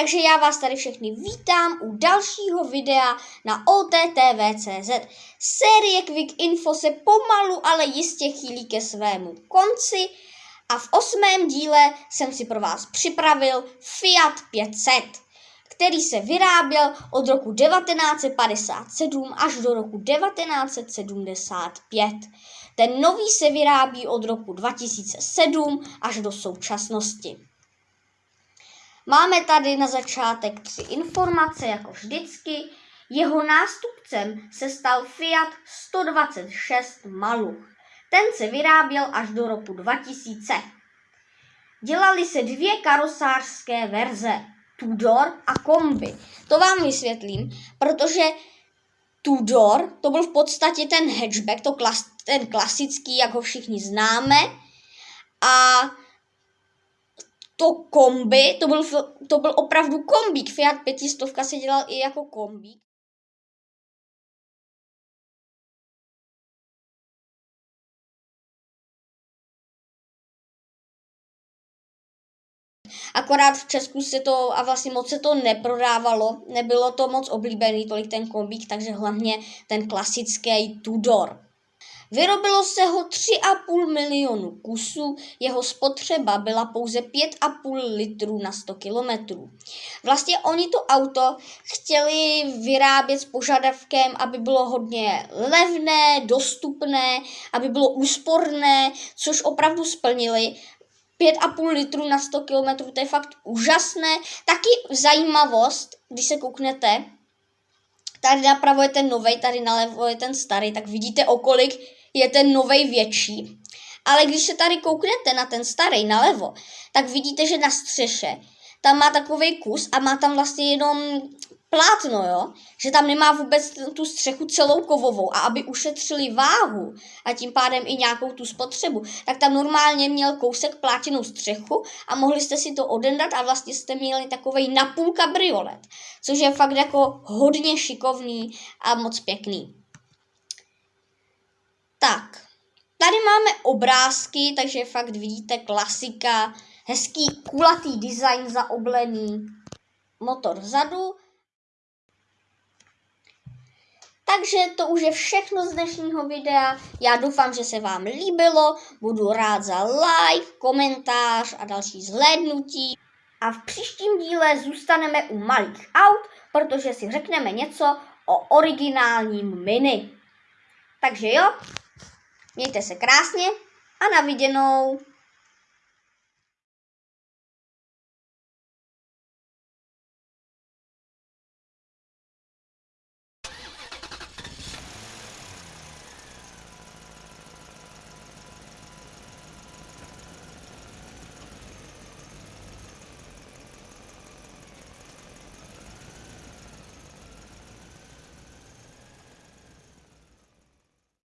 Takže já vás tady všechny vítám u dalšího videa na OTTV.cz. Série Quick Info se pomalu, ale jistě chýlí ke svému konci a v osmém díle jsem si pro vás připravil Fiat 500, který se vyráběl od roku 1957 až do roku 1975. Ten nový se vyrábí od roku 2007 až do současnosti. Máme tady na začátek tři informace, jako vždycky. Jeho nástupcem se stal Fiat 126 Maluch. Ten se vyráběl až do roku 2000. Dělali se dvě karosářské verze, Tudor a Kombi. To vám vysvětlím, protože Tudor to byl v podstatě ten hatchback, to klas, ten klasický, jak ho všichni známe. A to kombi, to byl, to byl opravdu kombík. Fiat 500 se dělal i jako kombík. Akorát v Česku se to, a vlastně moc se to neprodávalo, nebylo to moc oblíbený tolik ten kombík, takže hlavně ten klasický Tudor. Vyrobilo se ho 3,5 milionu kusů, jeho spotřeba byla pouze 5,5 litrů na 100 kilometrů. Vlastně oni to auto chtěli vyrábět s požadavkem, aby bylo hodně levné, dostupné, aby bylo úsporné, což opravdu splnili. 5,5 litrů na 100 km, to je fakt úžasné. Taky zajímavost, když se kouknete, tady napravo je ten nový, tady nalevo je ten starý, tak vidíte, o kolik je ten nový větší. Ale když se tady kouknete na ten starý nalevo, tak vidíte, že na střeše tam má takový kus a má tam vlastně jenom plátno, jo? Že tam nemá vůbec tu střechu celou kovovou a aby ušetřili váhu a tím pádem i nějakou tu spotřebu, tak tam normálně měl kousek plátěnou střechu a mohli jste si to odendat a vlastně jste měli takový napůl kabriolet, což je fakt jako hodně šikovný a moc pěkný. Tak, tady máme obrázky, takže fakt vidíte klasika, hezký kulatý design zaoblený, motor vzadu, takže to už je všechno z dnešního videa. Já doufám, že se vám líbilo. Budu rád za like, komentář a další zhlédnutí. A v příštím díle zůstaneme u malých aut, protože si řekneme něco o originálním mini. Takže jo, mějte se krásně a na viděnou.